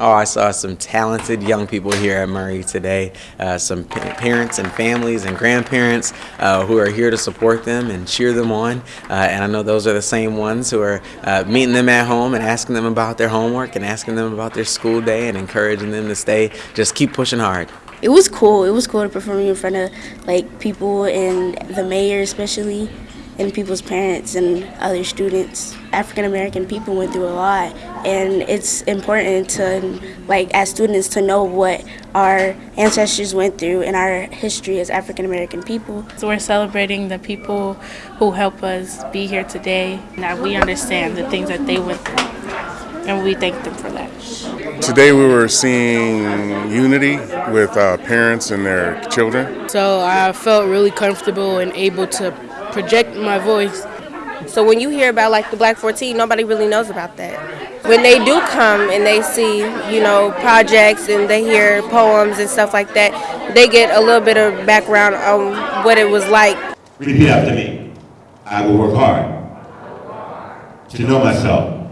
Oh, I saw some talented young people here at Murray today. Uh, some pa parents and families and grandparents uh, who are here to support them and cheer them on. Uh, and I know those are the same ones who are uh, meeting them at home and asking them about their homework and asking them about their school day and encouraging them to stay, just keep pushing hard. It was cool. It was cool to perform in front of like people and the mayor especially and people's parents and other students. African American people went through a lot and it's important to like as students to know what our ancestors went through in our history as African American people. So we're celebrating the people who help us be here today. that we understand the things that they went through and we thank them for that. Today we were seeing unity with uh, parents and their children. So I felt really comfortable and able to project my voice. So when you hear about like the Black 14, nobody really knows about that. When they do come and they see, you know, projects and they hear poems and stuff like that, they get a little bit of background on what it was like. Repeat after me. I will work hard to know myself,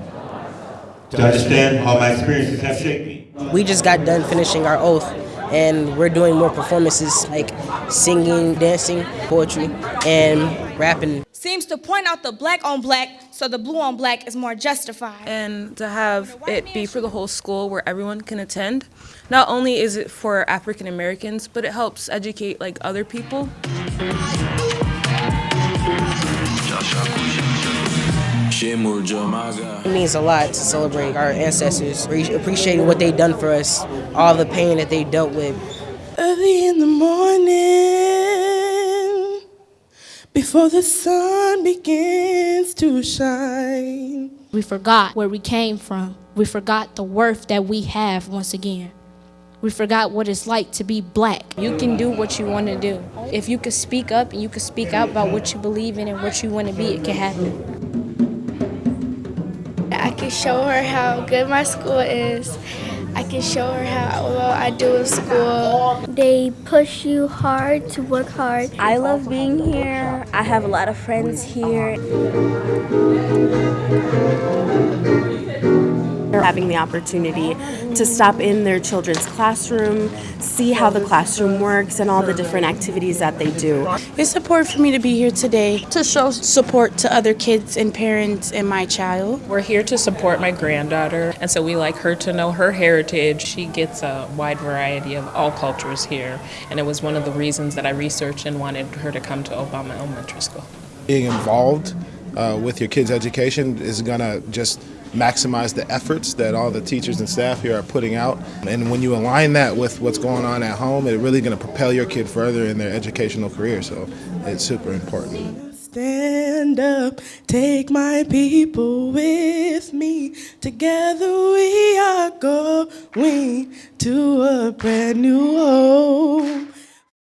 to understand how my experiences have shaped me. We just got done finishing our oath and we're doing more performances like singing, dancing, poetry, and rapping. Seems to point out the black on black so the blue on black is more justified. And to have it be for the whole school where everyone can attend. Not only is it for African Americans, but it helps educate like other people. It means a lot to celebrate our ancestors, appreciating what they've done for us, all the pain that they dealt with. Early in the morning, before the sun begins to shine. We forgot where we came from. We forgot the worth that we have once again. We forgot what it's like to be black. You can do what you want to do. If you can speak up and you can speak out about what you believe in and what you want to be, it can happen. I can show her how good my school is. Can show her how well I do in school. They push you hard to work hard. I love being here. I have a lot of friends here. Having the opportunity to stop in their children's classroom, see how the classroom works and all the different activities that they do. It's support for me to be here today to show support to other kids and parents and my child. We're here to support my granddaughter and so we like her to know her heritage. She gets a wide variety of all cultures here and it was one of the reasons that I researched and wanted her to come to Obama Elementary School. Being involved uh, with your kids' education is going to just maximize the efforts that all the teachers and staff here are putting out. And when you align that with what's going on at home, it's really going to propel your kid further in their educational career. So it's super important. Stand up, take my people with me. Together we are going to a brand new home.